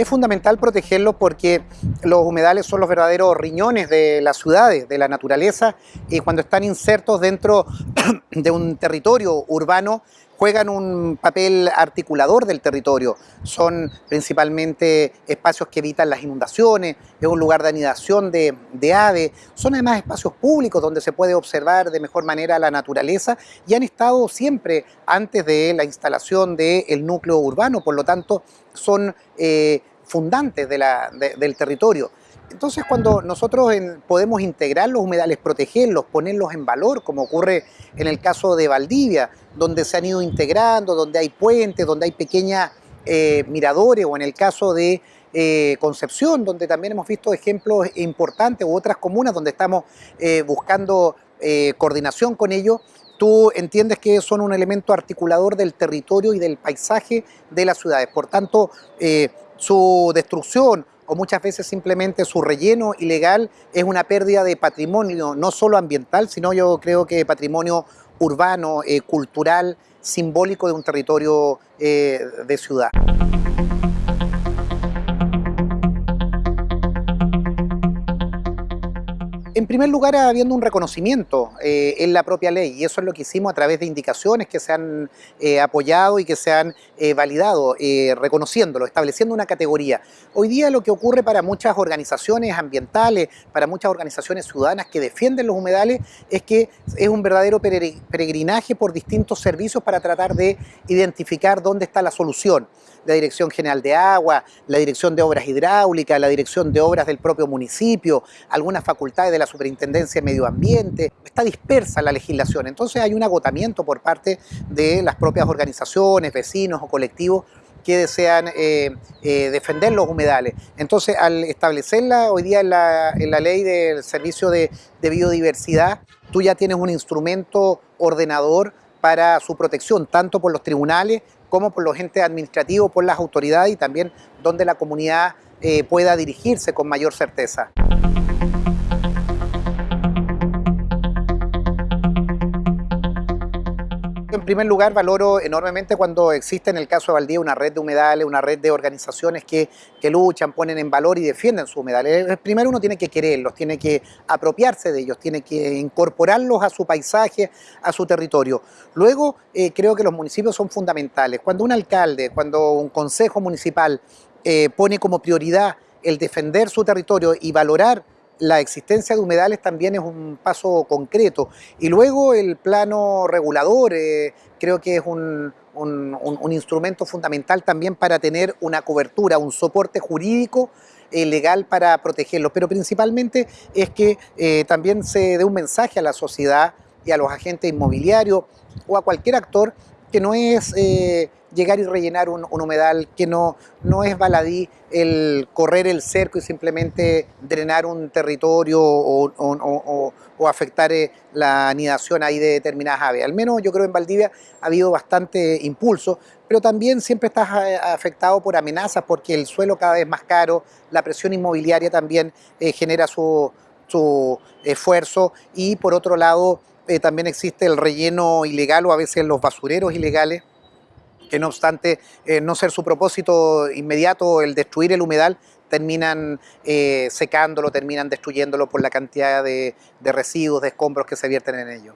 Es fundamental protegerlos porque los humedales son los verdaderos riñones de las ciudades, de la naturaleza, y cuando están insertos dentro de un territorio urbano, juegan un papel articulador del territorio. Son principalmente espacios que evitan las inundaciones, es un lugar de anidación de, aves, son además espacios públicos donde se puede observar de mejor manera la naturaleza y han estado siempre antes de la instalación del núcleo urbano, por lo tanto son eh, fundantes del territorio. Entonces cuando nosotros podemos integrar los humedales, protegerlos, ponerlos en valor, como ocurre en el caso de Valdivia, donde se han ido integrando, donde hay puentes, donde hay pequeñas eh, miradores, o en el caso de eh, Concepción, donde también hemos visto ejemplos importantes, u otras comunas donde estamos eh, buscando coordinación con ellos, tú entiendes que son un elemento articulador del territorio y del paisaje de las ciudades. Por tanto, su destrucción o muchas veces simplemente su relleno ilegal es una pérdida de patrimonio, no solo ambiental, sino yo creo que patrimonio urbano, eh, cultural, simbólico de un territorio eh, de ciudad. Primer lugar, habiendo un reconocimiento eh, en la propia ley, y eso es lo que hicimos a través de indicaciones que se han eh, apoyado y que se han eh, validado, reconociéndolo, estableciendo una categoría. Hoy día lo que ocurre para muchas organizaciones ambientales, para muchas organizaciones ciudadanas que defienden los humedales, es que es un verdadero peregrinaje por distintos servicios para tratar de identificar dónde está la solución la Dirección General de Agua, la Dirección de Obras Hidráulicas, la Dirección de Obras del propio municipio, algunas facultades de la Superintendencia de Medio Ambiente. Está dispersa la legislación, entonces hay un agotamiento por parte de las propias organizaciones, vecinos o colectivos que desean eh, eh, defender los humedales. Entonces, al establecerla hoy día en la, ley del servicio de, de biodiversidad, tú ya tienes un instrumento ordenador para su protección, tanto por los tribunales como por los entes administrativos, por las autoridades y también donde la comunidad eh, pueda dirigirse con mayor certeza. En primer lugar, valoro enormemente cuando existe en el caso de Valdía una red de humedales, una red de organizaciones que, luchan, ponen en valor y defienden sus humedales. Eh, primero uno tiene que quererlos, tiene que apropiarse de ellos, tiene que incorporarlos a su paisaje, a su territorio. Luego, eh, creo que los municipios son fundamentales. Cuando un alcalde, cuando un consejo municipal eh, pone como prioridad el defender su territorio y valorar la existencia de humedales también es un paso concreto. Y luego el plano regulador eh, creo que es un, instrumento fundamental también para tener una cobertura, un soporte jurídico eh, legal para protegerlos. Pero principalmente es que eh, también se dé un mensaje a la sociedad y a los agentes inmobiliarios o a cualquier actor que no es eh, llegar y rellenar un, humedal, que no, no es baladí el correr el cerco y simplemente drenar un territorio o, afectar eh, la anidación ahí de determinadas aves. Al menos yo creo en Valdivia ha habido bastante impulso, pero también siempre estás eh, afectado por amenazas porque el suelo cada vez más caro, la presión inmobiliaria también genera su, su esfuerzo y por otro lado eh, también existe el relleno ilegal o a veces los basureros ilegales, que no obstante eh, no ser su propósito inmediato el destruir el humedal, terminan eh, secándolo, terminan destruyéndolo por la cantidad de, de residuos, de escombros que se vierten en ello.